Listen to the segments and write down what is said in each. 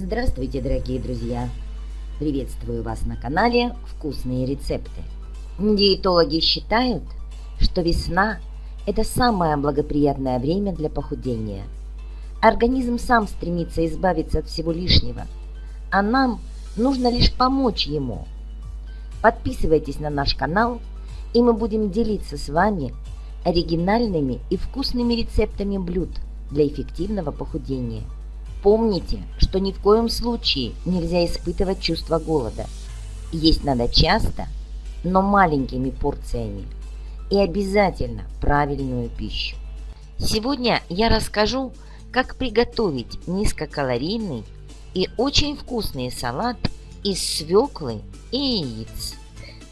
Здравствуйте, дорогие друзья! Приветствую вас на канале «Вкусные рецепты». Диетологи считают, что весна – это самое благоприятное время для похудения. Организм сам стремится избавиться от всего лишнего, а нам нужно лишь помочь ему. Подписывайтесь на наш канал, и мы будем делиться с вами оригинальными и вкусными рецептами блюд для эффективного похудения – Помните, что ни в коем случае нельзя испытывать чувство голода. Есть надо часто, но маленькими порциями. И обязательно правильную пищу. Сегодня я расскажу, как приготовить низкокалорийный и очень вкусный салат из свеклы и яиц.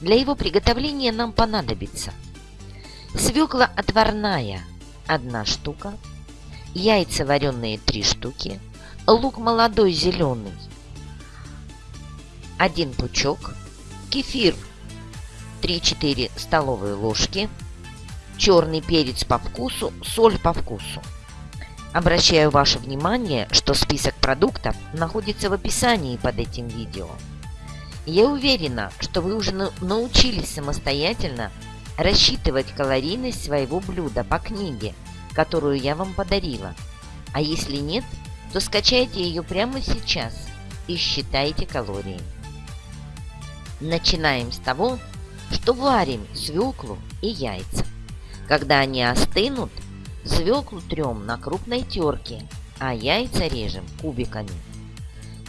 Для его приготовления нам понадобится свекла отварная – одна штука, яйца вареные 3 штуки – лук молодой зеленый, один пучок, кефир 3-4 столовые ложки, черный перец по вкусу, соль по вкусу. Обращаю ваше внимание, что список продуктов находится в описании под этим видео. Я уверена, что вы уже научились самостоятельно рассчитывать калорийность своего блюда по книге, которую я вам подарила. А если нет – то скачайте ее прямо сейчас и считайте калории. Начинаем с того, что варим свеклу и яйца. Когда они остынут, свеклу трем на крупной терке, а яйца режем кубиками.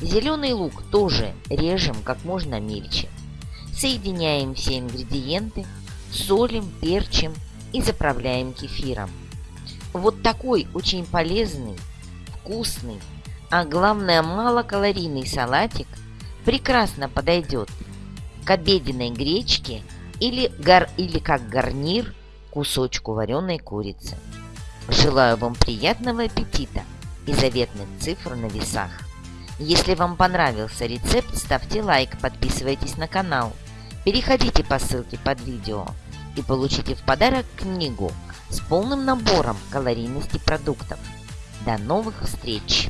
Зеленый лук тоже режем как можно мельче. Соединяем все ингредиенты, солим, перчим и заправляем кефиром. Вот такой очень полезный вкусный, а главное малокалорийный салатик прекрасно подойдет к обеденной гречке или, гар, или как гарнир кусочку вареной курицы. Желаю вам приятного аппетита и заветных цифр на весах. Если вам понравился рецепт, ставьте лайк, подписывайтесь на канал, переходите по ссылке под видео и получите в подарок книгу с полным набором калорийности продуктов. До новых встреч!